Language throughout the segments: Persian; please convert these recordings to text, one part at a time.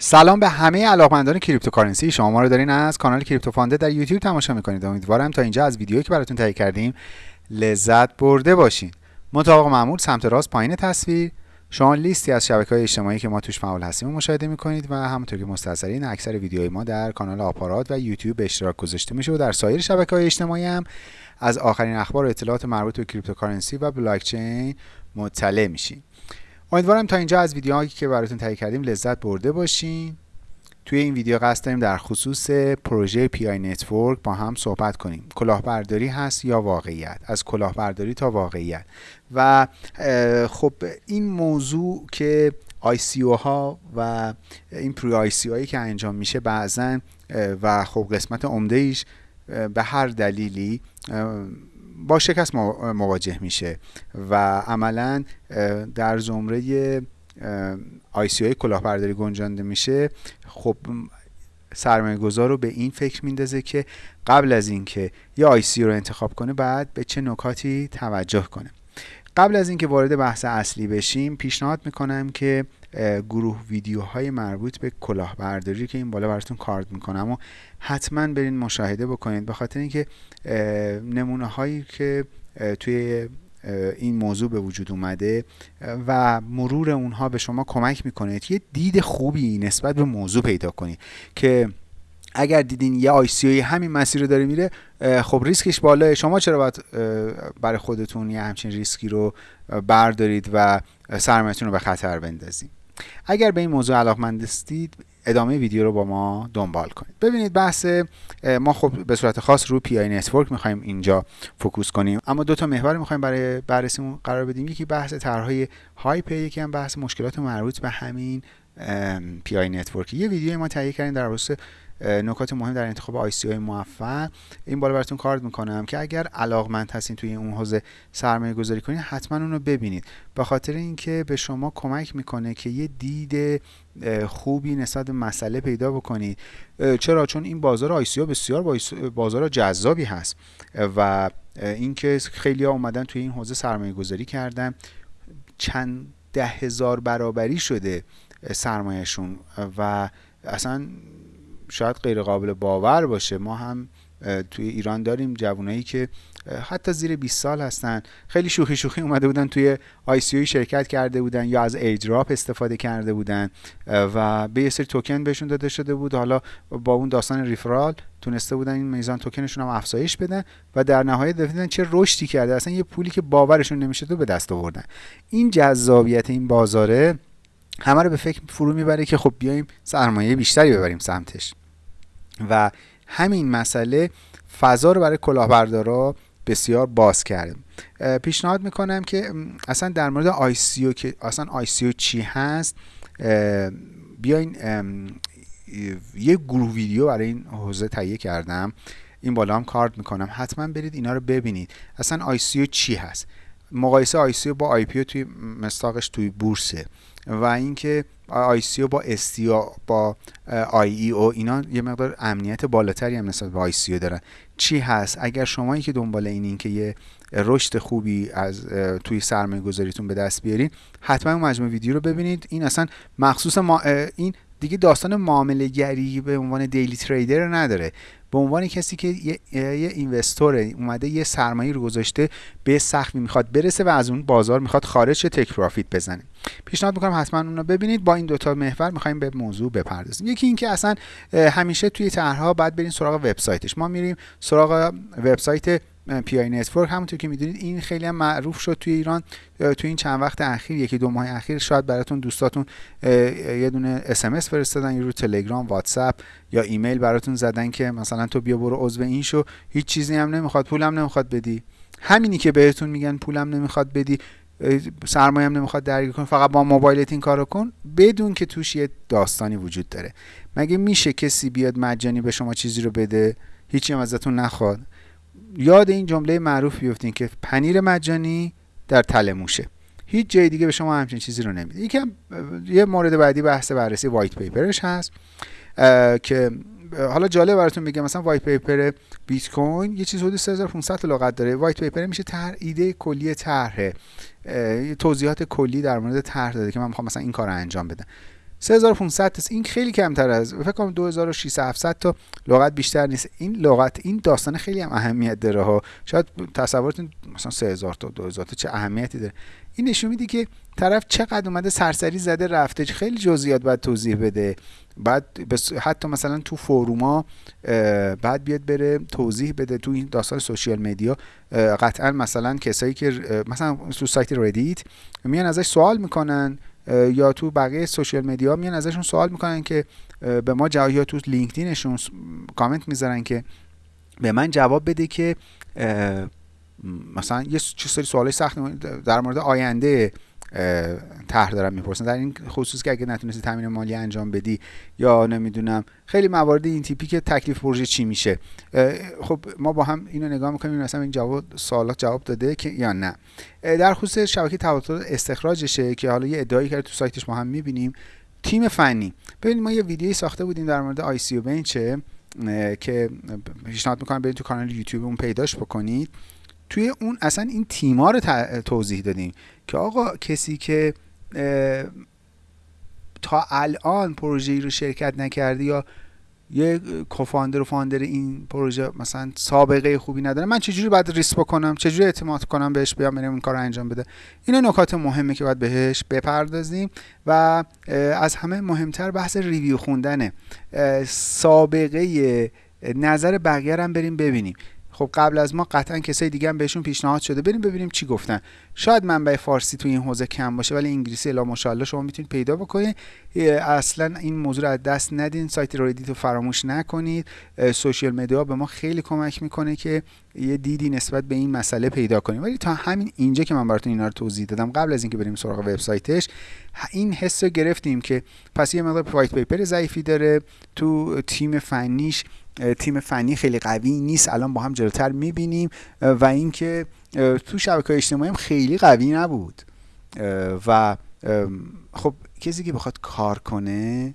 سلام به همه علاقمندان cryptocurrency. شما ما رو دارین از کانال کریپتو فانده در یوتیوب تماشا می‌کنید. امیدوارم تا اینجا از ویدیویی که براتون تهیه کردیم لذت برده باشین. مطابق معمول سمت راست پایین تصویر. شما لیستی از شبکه های اجتماعی که ما توش فعال هستیم مشاهده می‌کنید و همونطور که مستحضرین اکثر ویدیوهای ما در کانال آپارات و یوتیوب به اشتراک گذاشته میشه و در سایر شبکه های اجتماعی هم از آخرین اخبار و اطلاعات مربوط به cryptocurrency و بلاکچین مطلع میشین. امیدوارم تا اینجا از ویدیوهایی که براتون تهیه کردیم لذت برده باشین. توی این ویدیو قصد داریم در خصوص پروژه Pi Network با هم صحبت کنیم. کلاهبرداری هست یا واقعیت؟ از کلاهبرداری تا واقعیت. و خب این موضوع که ICO ها و این pre ICO هایی که انجام میشه بعضا و خب قسمت عمده ایش به هر دلیلی با شکست مواجه میشه و عملا در زمره آی سی کلاهبرداری گنجانده میشه. خب سرمایه گذار رو به این فکر میندازه که قبل از اینکه یه آی سی رو انتخاب کنه بعد به چه نکاتی توجه کنه. قبل از اینکه وارد بحث اصلی بشیم پیشنهاد می‌کنم که گروه ویدیوهای مربوط به کلاهبرداری که این بالا براتون کارد می‌کنم و حتما برین مشاهده بکنید. به خاطر اینکه نمونه هایی که توی این موضوع به وجود اومده و مرور اونها به شما کمک می‌کنه یه دید خوبی نسبت به موضوع پیدا کنید که اگر دیدین یه ICO همین مسیر رو داره میره خب ریسکش بالاه. شما چرا باید برای خودتون یه همچین ریسکی رو بردارید و سرمایتون رو به خطر بندازید اگر به این موضوع علاقمند هستید ادامه ویدیو رو با ما دنبال کنید. ببینید بحث ما خب به صورت خاص رو Pi Network می‌خوایم اینجا focus کنیم. اما دو تا محور می‌خوایم برای بررسیمون قرار بدیم. یکی بحث طرحهای HYIP یکی هم بحث مشکلات مربوط به همین Pi Network یه ویدیو ما تهیه کردیم در خصوص نکات مهم در انتخاب ICO موفق. این بالا براتون کارد می‌کنم که اگر علاقمند هستین توی اون حوزه سرمایه گذاری کنید حتما اون رو ببینید. به خاطر اینکه به شما کمک می‌کنه که یه دید خوبی نسبت مسئله پیدا بکنید. چرا؟ چون این بازار آی بسیار بازار جذابی هست و اینکه خیلی ها اومدن توی این حوزه سرمایه گذاری کردن چند ده هزار برابری شده سرمایهشون و اصلا شاید غیر قابل باور باشه. ما هم توی ایران داریم جوانایی که حتی زیر 20 سال هستن. خیلی شوخی شوخی اومده بودن توی آی سی شرکت کرده بودن یا از ایدراپ استفاده کرده بودن و به یه سری توکن بهشون داده شده بود. حالا با اون داستان ریفرال تونسته بودن این میزان توکنشون هم افزایش بدن و در نهایت دیدن چه رشدی کرده. اصلا یه پولی که باورشون نمیشه تو به دست آوردن. این جذابیت این بازاره همه رو به فکر فرو می‌بره که خب بیایم سرمایه بیشتری ببریم سمتش. و همین مسئله فضا رو برای کلاهبردارا بسیار باز کرده. پیشنهاد می‌کنم که اصلا در مورد آی سی که اصلا آی سی چی هست بیاین یه گروه ویدیو برای این حوزه تهیه کردم. این بالا هم کارد می‌کنم. حتما برید اینا رو ببینید. اصلا آی سی چی هست؟ مقایسه آی سی با آی توی مستاقش توی بورسه. و اینکه آی سی با استیا با IEO اینا یه مقدار امنیت بالاتری هم نسبت به ICO دارن. چی هست؟ اگر شما که دنبال این که یه رشد خوبی از توی سرمایه گذاریتون به دست بیارین حتما اون مجموعه ویدیو رو ببینید. این اصلا مخصوص ما این دیگه داستان معامله گری به عنوان daily trader نداره. به عنوان کسی که یه, یه investor ه اومده یه سرمایه رو گذاشته به سقفی می‌خواد برسه و از اون بازار می‌خواد خارج take profit بزنه. پیشنهاد می‌کنم حتما اون رو ببینید. با این دوتا محور می‌خوایم به موضوع بپردازیم. یکی اینکه اصلا همیشه توی طرحها بعد برین سراغ وبسایتش. ما میریم سراغ وبسایت Pi Network همونطور که می‌دونید این خیلی هم معروف شد توی ایران توی این چند وقت اخیر یکی دو ماه اخیر شاید براتون دوستاتون یه دونه اس ام اس فرستادن یا رو تلگرام واتساپ یا ایمیل براتون زدن که مثلا تو بیا برو عضو این شو. هیچ چیزی هم نمی‌خواد پولم نمی‌خواد بدی. همینی که بهتون میگن پولم نمی‌خواد بدی سرمایه هم نمی‌خواد درگیر کن فقط با موبایلت این کارو کن. بدون که توش یه داستانی وجود داره. مگه میشه کسی بیاد مجانی به شما چیزی رو بده؟ هیچی هم ازتون نخواد. یاد این جمله معروف بیفتین که پنیر مجانی در تله موشه. هیچ جای دیگه به شما همچین چیزی رو نمیده. یکم یه مورد بعدی بحث بررسی white paper ش هست که حالا جالب براتون بگم مثلا white paper بیت کوین یه چیز حدود 3500 لغت داره. وایت پیپر میشه طرح ایده کلی طرحه. توضیحات کلی در مورد طرح داده که من می‌خوام مثلا این کار رو انجام بدم. 3500 تا این خیلی کمتر از فکر کنم 2600 تا لغت بیشتر نیست. این لغت این داستان خیلی هم اهمیت داره ها. شاید تصورتون مثلا 3000 تا 2000 تا چه اهمیتی داره. این نشون میده که طرف چقدر اومده سرسری زده رفته خیلی جزئیات باید توضیح بده. بعد حتی مثلا تو forum ا بعد بیاد بره توضیح بده تو این داستان social media قطعا مثلا کسایی که مثلا تو سایت ردیت میان ازش سوال می‌کنن. یا تو بقیه social media میان ازشون سوال می‌کنن که به ما جواب یا تو لینکدینشون کامنت می‌ذارن که به من جواب بده که مثلا یه چه سری سوالای سخت در مورد آینده طرح دارم می‌پرسن. در این خصوص که اگه نتونستی تامین مالی انجام بدی یا نمی‌دونم خیلی موارد این تیپی که تکلیف پروژه چی میشه؟ خب ما با هم اینو نگاه می‌کنیم مثلا این جواب سوالات جواب داده که یا نه. در خصوص شبکه تبادل استخراجشه که حالا یه ادعایی کرده تو سایتش ما هم می‌بینیم. تیم فنی. ببینید ما یه ویدیویی ساخته بودیم در مورد آی سی بنچه که پیشنهاد می‌کنم برید تو کانال یوتیوب اون پیداش بکنید. توی اون اصلا این تیما رو توضیح دادیم که آقا کسی که تا الان پروژه رو شرکت نکرده یا یه co-founder و founder این پروژه مثلا سابقه خوبی نداره من چجوری باید raise بکنم؟ چجوری اعتماد کنم بهش بیام بریم این کار انجام بده؟ اینا نکات مهمه که باید بهش بپردازیم و از همه مهمتر بحث review خوندنه. سابقه نظر بقیه هم بریم ببینیم. خب قبل از ما قطعا کسای دیگه هم بهشون پیشنهاد شده. بریم ببینیم چی گفتن. شاید منبع فارسی تو این حوزه کم باشه ولی انگلیسی الا ماشاءالله شما می‌تونید پیدا بکنید. اصلا این موضوع رو از دست ندین. سایت ردیت رو فراموش نکنید. social media به ما خیلی کمک می‌کنه که یه دیدی نسبت به این مسئله پیدا کنیم. ولی تا همین اینجا که من براتون اینا رو توضیح دادم قبل از اینکه بریم سراغ وبسایتش این حس رو گرفتیم که پس یه مقدار وایت پیپر ضعیفی داره. تو تیم فنیش تیم فنی خیلی قوی نیست. الان با هم جلوتر می‌بینیم. و اینکه تو شبکه اجتماعی هم خیلی قوی نبود. و خب کسی که بخواد کار کنه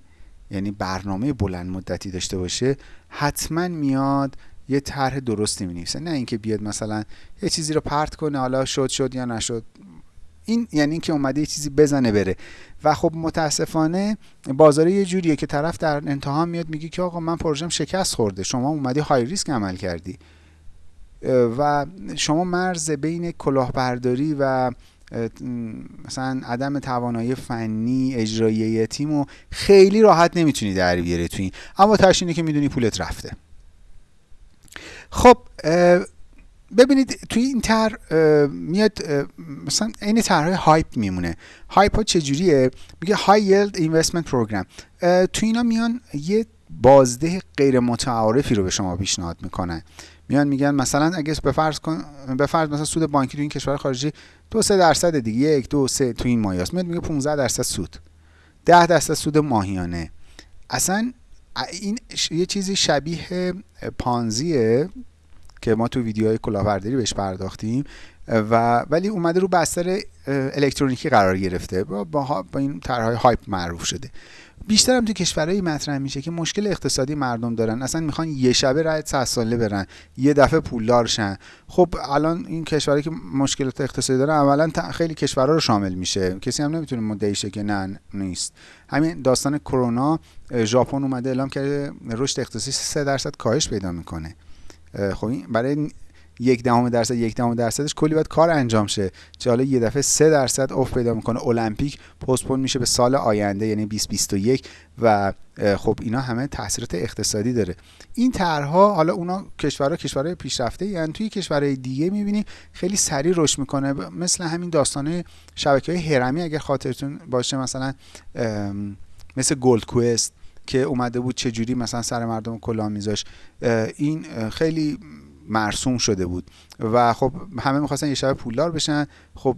یعنی برنامه بلند مدتی داشته باشه حتما میاد یه طرح درستی می نه اینکه بیاد مثلا یه چیزی رو پرت کنه حالا شد شد یا نشد. این یعنی اینکه اومده یه چیزی بزنه بره. و خب متاسفانه بازار یه جوریه که طرف در انتها میاد میگه که آقا من پروژم شکست خورده شما اومدی های ریسک عمل کردی. و شما مرز بین کلاهبرداری و مثلا عدم توانایی فنی اجرایی تیم و خیلی راحت نمی‌تونی در بیاری تو این. اما تشینه که می‌دونی پولت رفته. خب ببینید توی این طرح میاد مثلا این طرح HYIP میمونه. HYIP ها چجوریه؟ میگه high yield investment program توی اینا میان یه بازده غیر متعارفی رو به شما پیشنهاد می‌کنن. میان میگن مثلا اگه به فرض کن به فرض مثلا سود بانکی تو این کشور خارجی دو سه درصد دیگه یک دو سه تو این مایه هاست میاد میگه 15 درصد سود. 10 درصد سود ماهیانه. اصلا این یه چیزی شبیه پانزیه. که ما تو ویدیوهای کلاهبرداری بهش پرداختیم و ولی اومده رو بستر الکترونیکی قرار گرفته. با, با, این طرحهای هایپ معروف شده. بیشتر هم تو کشورهایی مطرح میشه که مشکل اقتصادی مردم دارن. اصلا می‌خوان یه شبه رای 100 ساله برن. یه دفعه پولدار شن. خب الان این کشورهایی که مشکلات اقتصادی دارن اولا خیلی کشورها رو شامل میشه. کسی هم نمی‌تونه مدعی شه که نه نیست. همین داستان کرونا ژاپن اومده اعلام کرده رشد اقتصادی 3 درصد کاهش پیدا می‌کنه. خب این برای یک دهم درصد یک دهم درصدش کلی باید کار انجام شه. چه حالا یه دفعه سه درصد افت پیدا می‌کنه. المپیک پستپون میشه به سال آینده یعنی 2021 و خب اینا همه تاثیرات اقتصادی داره. این طرحها حالا اونا کشورها کشورهای پیشرفته یعنی توی کشورهای دیگه می‌بینی خیلی سریع رشد می‌کنه. مثل همین داستانه شبکه های هرمی اگر خاطرتون باشه مثلا مثل گلد کوئست که اومده بود چه جوری مثلا سر مردم کلاه میذاشت. این خیلی مرسوم شده بود. و خب همه می‌خواستن یه شب پولدار بشن. خب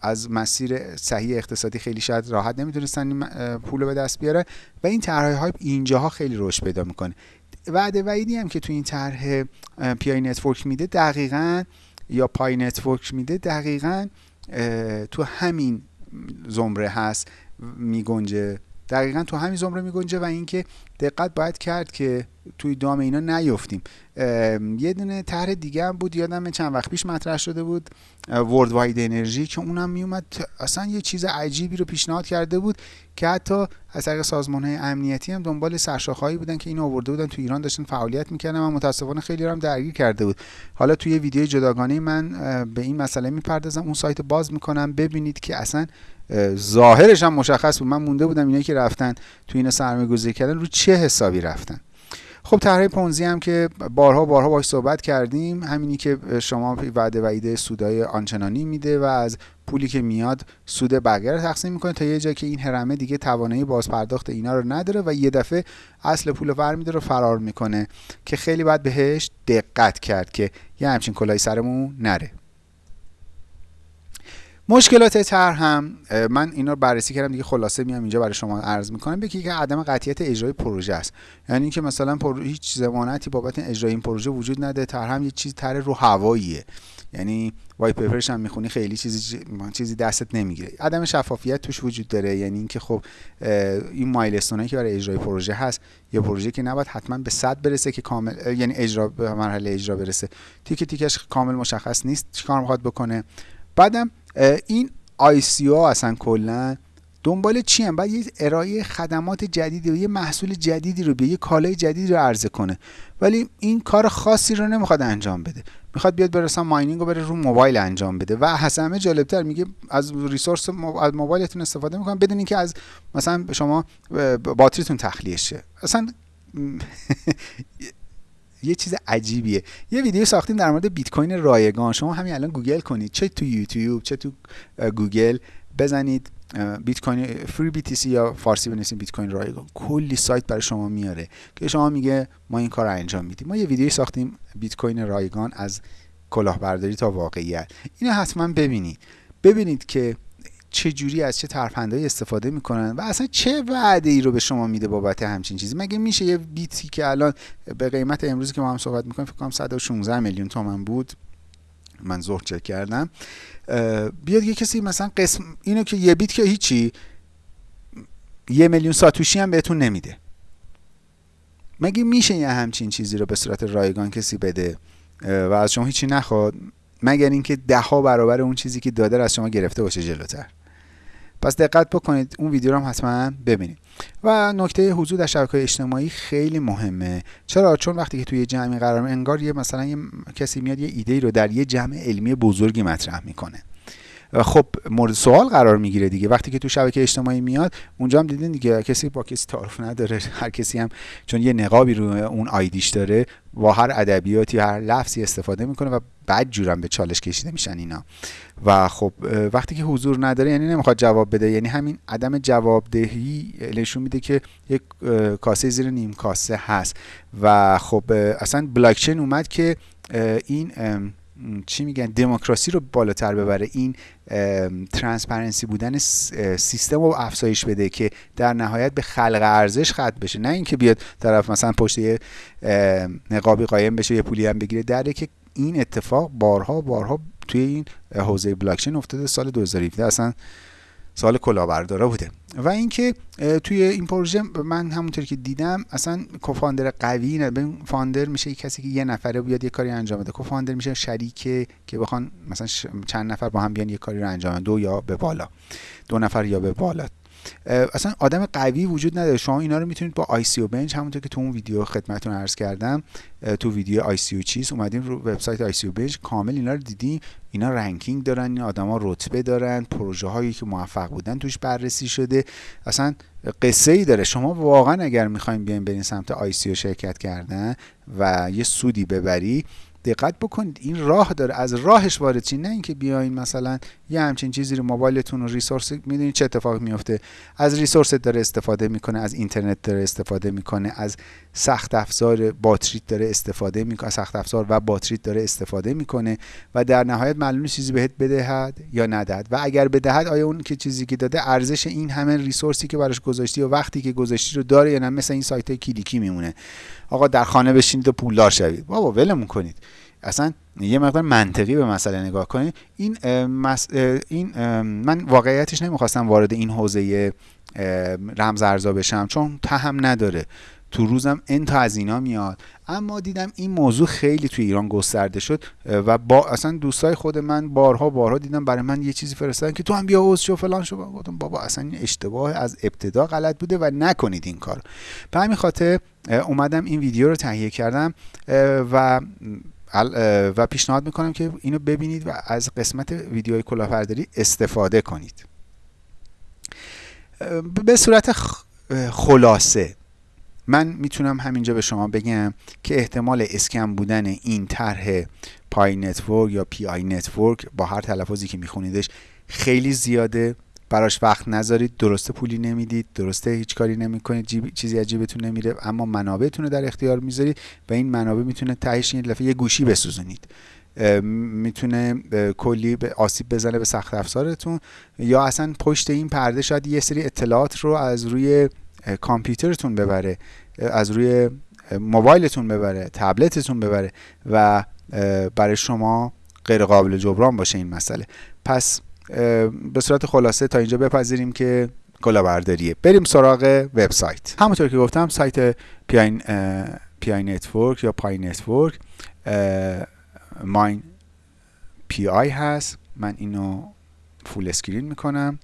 از مسیر صحیح اقتصادی خیلی شاید راحت نمی‌تونستن پول به دست بیاره. و این طرحهای های اینجاها خیلی رشد پیدا می‌کنه. وعده وعیدی هم که تو این طرح Pi Network میده دقیقا یا پای نتورک میده دقیقا تو همین زمره هست میگنجه دقیقا تو همین زمره میگنجه و اینکه دقت باید کرد که توی دام اینا نیفتیم. یه دونه طرح دیگه هم بود یادم چند وقت پیش مطرح شده بود ورد واید انرژی که اونم میومد اصلا یه چیز عجیبی رو پیشنهاد کرده بود که حتی از طریق سازمان های امنیتی هم دنبال سرشاخهایی بودن که اینو آورده بودن تو ایران داشتن فعالیت می‌کردن و متاسفانه خیلی هم درگیر کرده بود. حالا توی ویدیو جداگانه من به این مسئله می‌پردازم. اون سایت باز می‌کنم. ببینید که اصلا ظاهرش هم مشخص بود. من مونده بودم اینایی که رفتن تو این سرمایه گذاری کردن رو چه حسابی رفتن. خب طرح پونزی هم که بارها بارها باش صحبت کردیم همینی که شما وعده و ایده سودای آنچنانی میده و از پولی که میاد سود بقیه رو تقسیم می‌کنه تا یه جا که این هرمه دیگه توانایی بازپرداخت اینا رو نداره و یه دفعه اصل پول ور میده رو فرار می‌کنه که خیلی باید بهش دقت کرد که یه همچین کلای سرمون نره. مشکلات تر هم من اینا رو بررسی کردم دیگه خلاصه میام اینجا برای شما عرض می‌کنم. یکی که عدم قطعیت اجرای پروژه است. یعنی اینکه مثلا پر... هیچ ضمانتی بابت اجرای این پروژه وجود نده تر هم یه چیز تر رو هواییه. یعنی وایت پیپرش هم می‌خونی خیلی چیزی چیزی دستت نمی‌گیره. عدم شفافیت توش وجود داره. یعنی اینکه خب این مایلستونایی که برای اجرای پروژه هست یه پروژه که نباید حتما به صد برسه که کامل یعنی اجرا به مرحله اجرا برسه. تیک تیکش کامل مشخص نیست چیکار می‌خواد بکنه. بعدم این او اصلا کلا دنبال چی هم باید یه ارائه خدمات جدیدی و یه محصول جدیدی رو به یه کالای جدیدی رو عرضه کنه. ولی این کار خاصی رو نمی‌خواد انجام بده. می‌خواد بیاد برسن ماینینگ رو بره رو موبایل انجام بده. و حسن همه جالبتر میگه از ریسورس از موبایلتون استفاده می‌کنم بدون اینکه از مثلا شما باتریتون تخلیه شه. اصلا یه چیز عجیبیه. یه ویدیو ساختیم در مورد بیت کوین رایگان. شما همین الان گوگل کنید. چه تو یوتیوب چه تو گوگل بزنید بیت کوین free BT یا فارسی بنویسید بیت کوین رایگان. کلی سایت برای شما میاره که شما میگه ما این کار رو انجام میدیم. ما یه ویدیو ساختیم بیت کوین رایگان از کلاهبرداری تا واقعیت. اینو حتما ببینید. ببینید که چه جوری از چه ترفندهایی استفاده می‌کنن و اصلا چه وعده ای رو به شما میده بابت همچین چیزی؟ مگه میشه یه بیتی که الان به قیمت امروزی که ما هم صحبت می‌کنیم فکر کنم 116 میلیون تومن بود. من ظهر چک کردم. بیاد یه کسی مثلا قسم اینو که یه بیت که هیچی یه میلیون ساتوشی هم بهتون نمیده. مگه میشه یه همچین چیزی رو به صورت رایگان کسی بده؟ و از شما هیچی نخواد؟ مگر اینکه ده ها برابر اون چیزی که داده از شما گرفته باشه جلوتر؟ پس دقت بکنید اون ویدیو رو هم حتما ببینید. و نکته حضور در شبکه اجتماعی خیلی مهمه. چرا؟ چون وقتی که توی جمعی قرار انگار یه مثلا یه کسی میاد یه ایده رو در یه جمع علمی بزرگی مطرح می‌کنه. خب مورد سوال قرار می‌گیره دیگه. وقتی که تو شبکه اجتماعی میاد اونجا هم دیدین دیگه کسی با کسی تعارف نداره. هر کسی هم چون یه نقابی رو اون ID ش داره با هر ادبیاتی هر لفظی استفاده می‌کنه و بعد جورم به چالش کشیده میشن اینا. و خب وقتی که حضور نداره یعنی نمی‌خواد جواب بده. یعنی همین عدم جوابدهی نشون میده که یک کاسه زیر نیم کاسه هست. و خب اصلا بلاکچین اومد که این چی میگن دموکراسی رو بالاتر ببره. این transparency بودن سیستم رو افزایش بده که در نهایت به خلق ارزش ختم بشه. نه اینکه بیاد طرف مثلا پشت یه نقابی قایم بشه یه پولی هم بگیره. دره که این اتفاق بارها بارها توی این حوزه بلاکچین افتاده سال 2017 اصلا سال کلاهبردارا بوده. و اینکه توی این پروژه من همونطور که دیدم اصلا کوفاندر قوی نه. فاندر میشه کسی که یه نفره بیاد یه کاری انجام بده. کوفاندر میشه شریکه که بخوان مثلا چند نفر با هم بیان یه کاری رو انجام بدن دو یا به بالا. دو نفر یا به بالا. اصلا آدم قوی وجود نداره. شما اینا رو می‌تونید با ICObench همونطور که تو اون ویدیو خدمتتون عرض کردم تو ویدیو ICO چیز اومدیم رو وبسایت ICObench کامل اینا رو دیدیم. اینا ranking دارن این آدما رتبه دارن پروژه هایی که موفق بودن توش بررسی شده. اصلا قصه ای داره. شما واقعا اگر می‌خوایم بیاین برین سمت ICO شرکت کردن و یه سودی ببری دقت بکنید. این راه داره. از راهش وارد چی نه اینکه بیاین مثلا یه همچین چیزی رو موبایلتون و ریسورس می‌دونید چه اتفاق میفته از ریسورس داره استفاده می‌کنه از اینترنت داره استفاده می‌کنه از سخت افزار باتریت داره استفاده می‌کنه سخت افزار و باتریت داره استفاده می‌کنه و در نهایت معلوم چیزی بهت بدهد یا ندهد. و اگر بدهد آیا اون که چیزی که داده ارزش این همه ریسورسی که براش گذاشتی و وقتی که گذاشتی رو داره یا نه؟ مثل این سایت کلیکی میمونه. آقا در خانه بشینید و پولدار شوید. بابا ولمون کنید. اصلا یه مقدار منطقی به مسئله نگاه کنید این این من واقعیتش نمی‌خواستم وارد این حوزه رمز ارزا بشم چون تهم نداره. تو روزم این تا از اینا میاد. اما دیدم این موضوع خیلی تو ایران گسترده شد و با اصلا دوستای خود من بارها بارها دیدم برای من یه چیزی فرستادن که تو هم بیا عضو شو فلان شو. گفتم بابا اصلا این اشتباه از ابتدا غلط بوده و نکنید این کار به همین خاطر اومدم این ویدیو رو تهیه کردم و و پیشنهاد می‌کنم که اینو ببینید و از قسمت ویدیوهای کلاهبرداری استفاده کنید. به صورت خلاصه من می‌تونم همینجا به شما بگم که احتمال scam بودن این طرح Pi Network یا PI Network با هر تلفظی که میخونیدش خیلی زیاده. براش وقت نذارید درسته پولی نمی‌دید درسته هیچ کاری نمی‌کنید چیزی عجیبتون نمیره اما منابعتون رو در اختیار می‌ذارید و این منابع می‌تونه تهش این دفعه یه گوشی بسوزونید. می‌تونه کلی به آسیب بزنه به سخت افزارتون یا اصلا پشت این پرده شاید یه سری اطلاعات رو از روی کامپیوترتون ببره از روی موبایلتون ببره تبلتتون ببره و برای شما غیر قابل جبران باشه این مسئله. پس به صورت خلاصه تا اینجا بپذیریم که کلاهبرداریه. بریم سراغ وبسایت. همونطور که گفتم سایت پی Pi Network یا Pi Network minepi هست. من اینو full screen می‌کنم.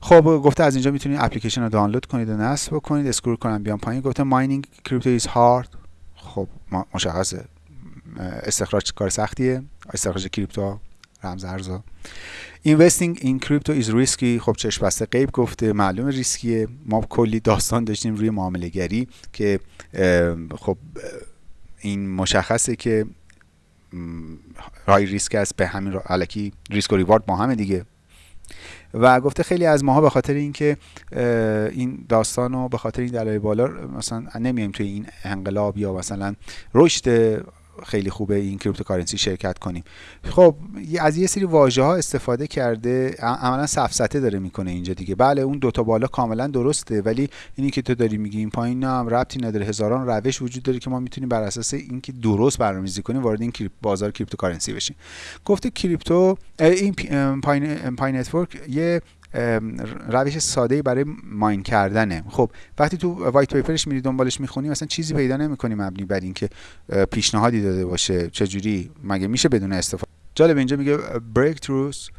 خب گفته از اینجا می‌تونید اپلیکیشن رو دانلود کنید و نصب بکنید. scroll کنم بیام پایین. گفته mining crypto is hard. خب مشخصه. استخراج کار سختیه. استخراج crypto رمز ارزا investing in crypto is risky خب چشم بسته غیب گفته معلوم ریسکیه. ما کلی داستان داشتیم روی معامله گری که خب این مشخصه که high risk است. به همین علکی ریسک و reward با همه دیگه. و گفته خیلی از ماها به خاطر اینکه این داستان رو به خاطر این دلایل بالا مثلا نمیایم توی این انقلاب یا مثلا رشد خیلی خوبه این cryptocurrency شرکت کنیم. خب از یه سری واژه ها استفاده کرده عملا سفسطه داره می‌کنه اینجا دیگه. بله اون دوتا بالا کاملا درسته ولی اینی که تو داری میگی این پایین هم ربطی نداره. هزاران روش وجود داره که ما می‌تونیم بر اساس اینکه درست برنامه‌ریزی کنیم وارد این بازار cryptocurrency بشیم. گفته crypto این Pi, Pi Network یه روش ساده برای mine کردنه. خب وقتی تو white paper ش میری دنبالش می‌خونی مثلا چیزی پیدا نمی‌کنی مبنی بر اینکه پیشنهادی داده باشه چجوری؟ مگه میشه بدون استفاده؟ جالب اینجا میگه breakthrough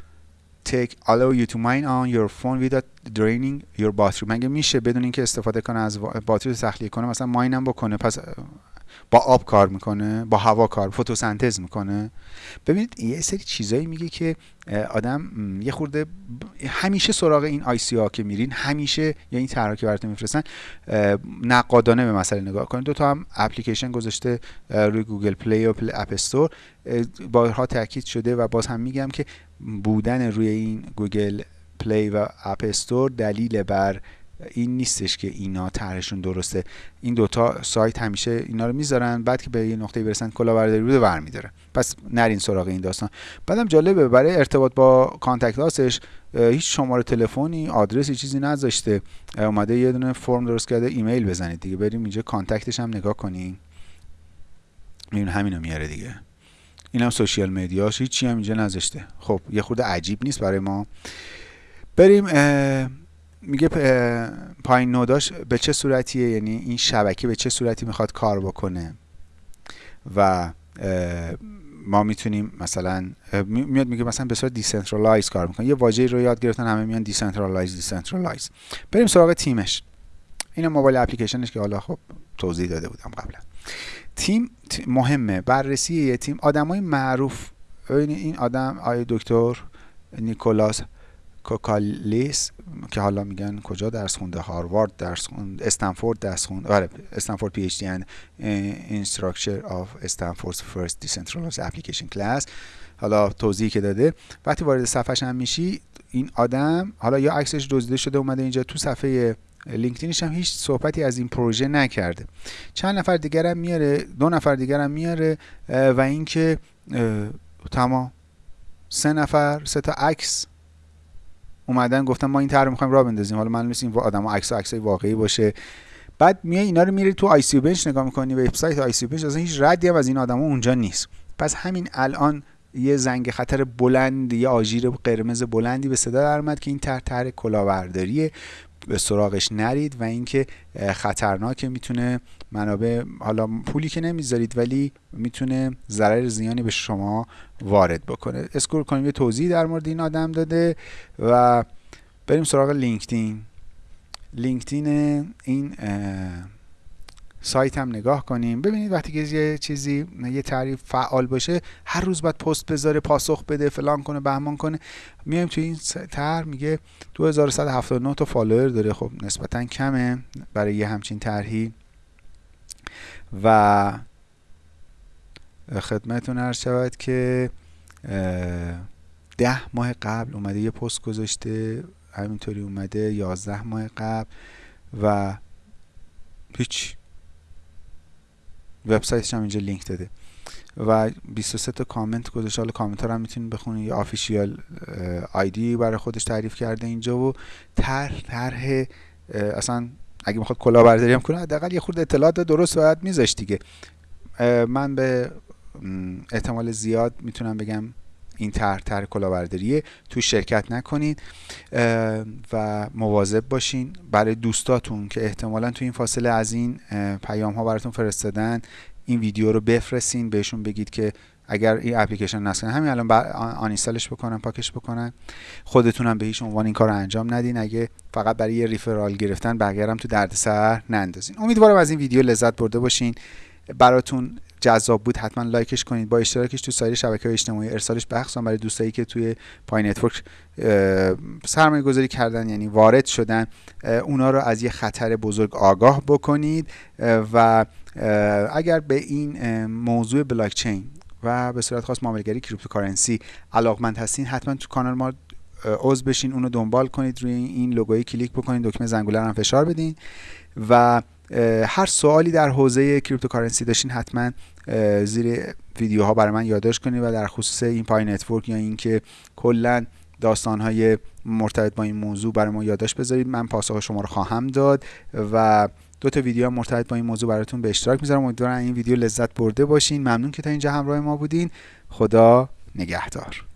tech allow you to mine on your phone without draining your battery مگه میشه بدون اینکه استفاده کنه از باتری تخلیه کنه مثلا ماینم بکنه پس با آب کار می‌کنه با هوا کار فتوسنتز می‌کنه. ببینید یه سری چیزایی میگه که آدم یه خورده همیشه سراغ این ICO ها که میرین همیشه یا این طرح که براتون میفرستن نقادانه به مسئله نگاه کنید. دو تا هم اپلیکیشن گذاشته روی Google Play و پلی App Store. بارها تاکید شده و باز هم میگم که بودن روی این Google Play و App Store دلیل بر این نیستش که اینا طرحشون درسته. این دوتا سایت همیشه اینا رو می‌ذارن بعد که به یه نقطه برسن کلاهبرداری رو برمیداره پس نرین سراغ این داستان. بعدم جالبه برای ارتباط با contact us ش هیچ شماره تلفنی آدرسی چیزی نذاشته. اومده یه دونه فرم درست کرده ایمیل بزنید دیگه. بریم اینجا contact ش هم نگاه کنیم میبین همینو میاره دیگه. این هم social media ش هیچی هم اینجا نذاشته. خب یه خورده عجیب نیست برای ما. بریم میگه Pi node اش به چه صورتیه؟ یعنی این شبکه به چه صورتی می‌خواد کار بکنه؟ و ما می‌تونیم مثلا میاد میگه مثلا به صورت decentralize کار می‌کنه. یه واژه رو یاد گرفتن همه میان decentralize decentralize بریم سراغ تیمش. این mobile application ش که حالا خب توضیح داده بودم قبلا. تیم مهمه. بررسی یه تیم. آدمای معروف. این آدم آقای دکتر نیکولاس کوکالیس که حالا میگن کجا درس خونده؟ Harvard درس خونده Stanford درس خونده آره Stanford PhD and instructor of Stanford's first decentralized application class حالا توضیحی که داده وقتی وارد صفحش هم میشی این آدم حالا یا عکسش دزدیده شده اومده اینجا تو صفحه LinkedIn ش هم هیچ صحبتی از این پروژه نکرده. چند نفر دیگر هم میاره دو نفر دیگر هم میاره و اینکه تمام سه نفر سه تا عکس اومدن گفتن ما این طرح می‌خوایم راه بندازیم. حالا من این آدم عکس عکس واقعی باشه. بعد میای اینا رو میری تو ICObench نگاه می‌کنی وبسایت ICObench اصلا هیچ ردی هم از این آدما اونجا نیست. پس همین الان یه زنگ خطر بلند یه آژیر قرمز بلندی به صدا در که این طرح طرح کلاهبرداریه. به سراغش نرید و اینکه خطرناکه می‌تونه منابع حالا پولی که نمی‌ذارید ولی می‌تونه ضرر زیانی به شما وارد بکنه. scroll کنیم یه توضیح در مورد این آدم داده و بریم سراغ LinkedIn. LinkedIn این سایت هم نگاه کنیم. ببینید وقتی که یه چیزی یه تعریف فعال باشه هر روز باید پست بذاره پاسخ بده فلان کنه بهمان کنه. میایم تو این تر میگه 2179 تا follower داره. خب نسبتا کمه برای یه همچین طرحی. و خدمتتون عرض شود که ده ماه قبل اومده یه پست گذاشته. همینطوری اومده یازده ماه قبل و هیچ وبسایتش هم اینجا لینک داده. و 23 تا کامنت گذاشته. حالا کامنت ها رو هم می‌تونید بخونید. یه آفیشیال آیدی برای خودش تعریف کرده اینجا و طرح طرح اصلا اگه می‌خواد کلاهبرداری هم کنه حداقل یه خورده اطلاعات درست باید میذاش دیگه. من به احتمال زیاد می‌تونم بگم این طرح طرح کلاهبرداریه تو شرکت نکنید و مواظب باشین. برای دوستاتون که احتمالا تو این فاصله از این پیام ها براتون فرستادن این ویدیو رو بفرستین بهشون بگید که اگر این اپلیکیشن نصب همین الان آنیستالش بکنن پاکش بکنن. خودتون هم به هیچ عنوان این کار رو انجام ندین. اگه فقط برای یه ریفرال گرفتن بقیه هم تو دردسر نندازین. امیدوارم از این ویدیو لذت برده باشین. براتون جذاب بود حتما like ش کنید با اشتراکش تو سایر شبکه اجتماعی. ارسالش بخصوصا برای دوستایی که توی Pi Network سرمایه گذاری کردن یعنی وارد شدن اونا رو از یه خطر بزرگ آگاه بکنید. و اگر به این موضوع بلاکچین و به صورت خاص معاملهگری cryptocurrency علاقمند هستین حتما تو کانال ما عضو بشین اونو دنبال کنید روی این لوگوی کلیک بکنید دکمه زنگوله رو فشار بدین. و هر سوالی در حوزه cryptocurrency داشتین حتما زیر ویدیوها برای من یادداشت کنید و در خصوص این Pi Network یا اینکه کلا داستانهای مرتبط با این موضوع برای ما یادداشت بذارید. من پاسخ شما رو خواهم داد و دو تا ویدیو مرتبط با این موضوع براتون به اشتراک می‌ذارم. امیدوارم این ویدیو لذت برده باشین. ممنون که تا اینجا همراه ما بودین. خدا نگهدار.